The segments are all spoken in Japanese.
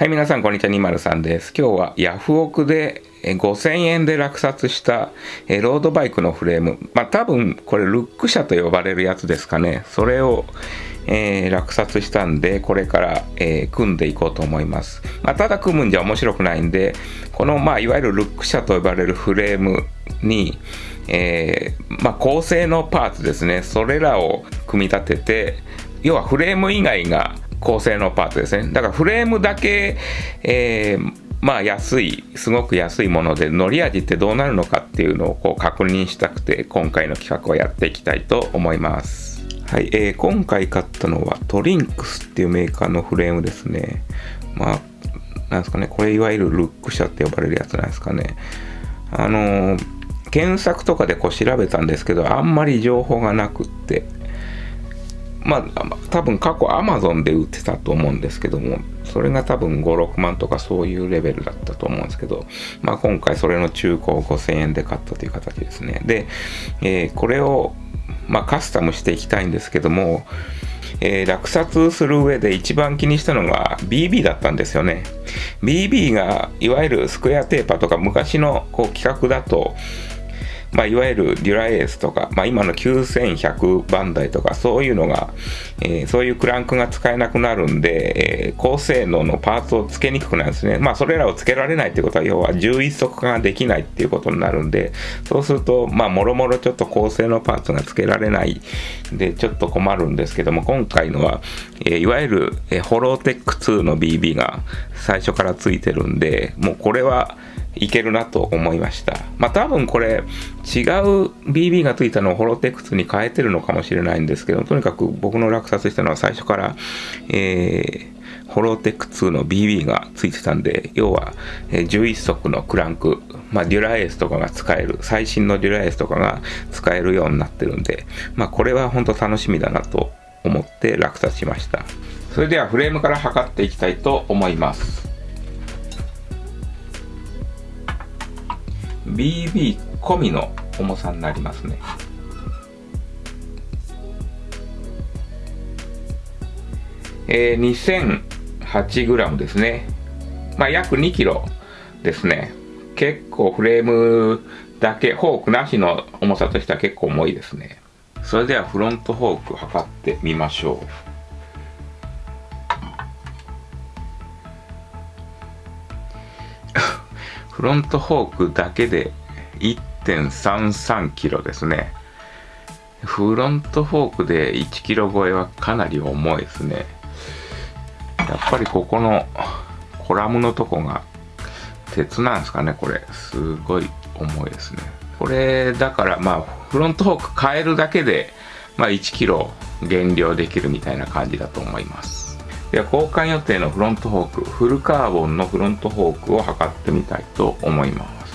はい、皆さん、こんにちは。203です。今日はヤフオクで5000円で落札したロードバイクのフレーム。まあ、多分、これ、ルック車と呼ばれるやつですかね。それを、えー、落札したんで、これから、えー、組んでいこうと思います。まあ、ただ組むんじゃ面白くないんで、この、まあ、いわゆるルック車と呼ばれるフレームに、えー、まあ、高性能パーツですね。それらを組み立てて、要はフレーム以外が高性能パーツですね。だからフレームだけ、えー、まあ安い、すごく安いもので、乗り味ってどうなるのかっていうのをこう確認したくて、今回の企画をやっていきたいと思います。はい、えー、今回買ったのはトリンクスっていうメーカーのフレームですね。まあ、なんですかね、これいわゆるルック車って呼ばれるやつなんですかね。あのー、検索とかでこう調べたんですけど、あんまり情報がなくって、まあ、多分過去アマゾンで売ってたと思うんですけども、それが多分5、6万とかそういうレベルだったと思うんですけど、まあ今回それの中古を5000円で買ったという形ですね。で、えー、これを、まあ、カスタムしていきたいんですけども、えー、落札する上で一番気にしたのが BB だったんですよね。BB がいわゆるスクエアテーパーとか昔のこう企画だと、まあ、いわゆるデュラエースとか、まあ、今の9100番台とかそういうのが、えー、そういうクランクが使えなくなるんで、えー、高性能のパーツを付けにくくなるんですね。まあそれらを付けられないってことは要は11足化ができないっていうことになるんで、そうするとまあもろもろちょっと高性能パーツが付けられないでちょっと困るんですけども、今回のは、えー、いわゆる、え、ホローテック2の BB が最初から付いてるんで、もうこれはいけるなと思いました。まあ多分これ違う BB がついたのをホロテクスに変えてるのかもしれないんですけど、とにかく僕の落札したのは最初から、えー、ホロテック2の BB がついてたんで、要は、11足のクランク、まあ、デュラエースとかが使える、最新のデュラエースとかが使えるようになってるんで、まあ、これは本当楽しみだなと思って落札しました。それではフレームから測っていきたいと思います。BB 込みの重さになりますね。えー、2008g ですね。まあ約 2kg ですね。結構フレームだけフォークなしの重さとしては結構重いですね。それではフロントフォーク測ってみましょう。フロントフォークだけで1.33キロですね。フロントフォークで1キロ超えはかなり重いですね。やっぱりここのコラムのとこが鉄なんですかね、これ。すごい重いですね。これ、だからまあ、フロントフォーク変えるだけで、まあ1キロ減量できるみたいな感じだと思います。では交換予定のフロントフォークフルカーボンのフロントフォークを測ってみたいと思います。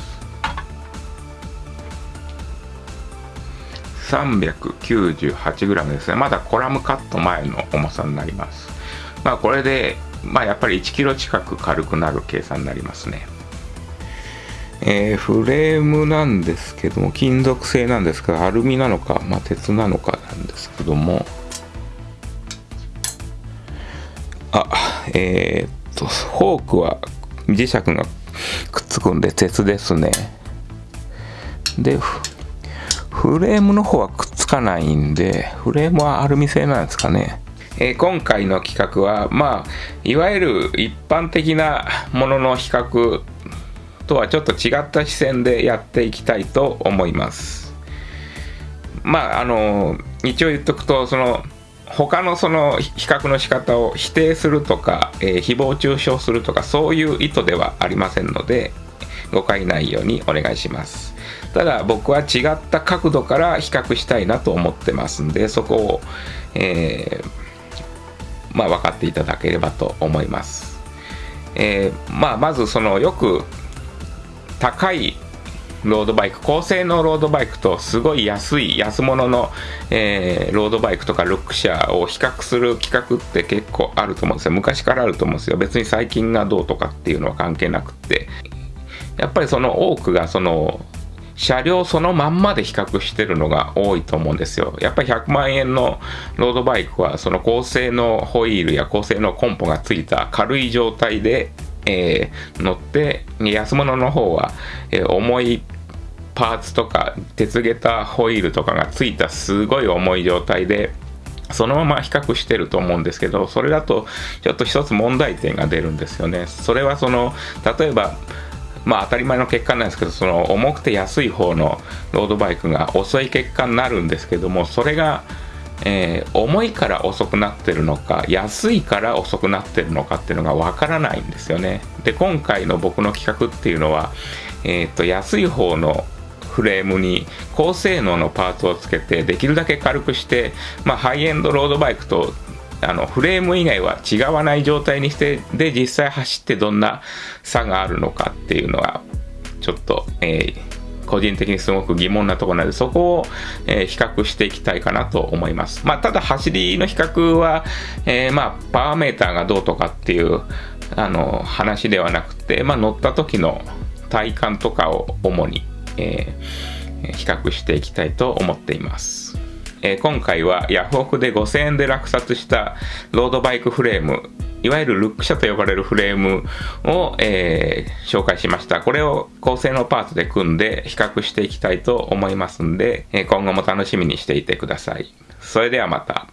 398g ですね。まだコラムカット前の重さになります。まあこれでまあやっぱり 1kg 近く軽くなる計算になりますね。えー、フレームなんですけども金属製なんですがアルミなのか、まあ、鉄なのかなんですけども。えー、っと、フォークは磁石がくっつくんで鉄ですね。で、フレームの方はくっつかないんで、フレームはアルミ製なんですかね。えー、今回の企画は、まあ、いわゆる一般的なものの比較とはちょっと違った視線でやっていきたいと思います。まあ、あの、一応言っとくと、その、他のその比較の仕方を否定するとか、えー、誹謗中傷するとかそういう意図ではありませんので誤解ないようにお願いします。ただ僕は違った角度から比較したいなと思ってますんでそこを、えー、まあ分かっていただければと思います、えー、まあまずそのよく高いロードバイク高性能ロードバイクとすごい安い安物の、えー、ロードバイクとかルックシャーを比較する企画って結構あると思うんですよ。昔からあると思うんですよ。別に最近がどうとかっていうのは関係なくて。やっぱりその多くがその車両そのまんまで比較してるのが多いと思うんですよ。やっぱり100万円のロードバイクはその高性能ホイールや高性能コンポがついた軽い状態で、えー、乗って安物の方は、えー、重いパーツとか鉄下駄ホイールとかがついたすごい重い状態でそのまま比較してると思うんですけどそれだとちょっと一つ問題点が出るんですよね。それはその例えばまあ当たり前の結果なんですけどその重くて安い方のロードバイクが遅い結果になるんですけどもそれが、えー、重いから遅くなってるのか安いから遅くなってるのかっていうのがわからないんですよねで今回の僕の企画っていうのは、えー、と安い方のフレームに高性能のパーツをつけてできるだけ軽くして、まあ、ハイエンドロードバイクとあのフレーム以外は違わない状態にしてで実際走ってどんな差があるのかっていうのはちょっと、えー、個人的にすごく疑問なところなのでそこを、えー、比較していきたいかなと思います、まあ、ただ走りの比較は、えー、まあ、パワーメーターがどうとかっていうあの話ではなくて、まあ、乗った時の体感とかを主に、え比較していきたいと思っていますえ今回はヤフオクで5000円で落札したロードバイクフレームいわゆるルック車と呼ばれるフレームを、えー、紹介しました。これを高性能パーツで組んで比較していきたいと思いますんで、え今後も楽しみにしていてください。それではまた。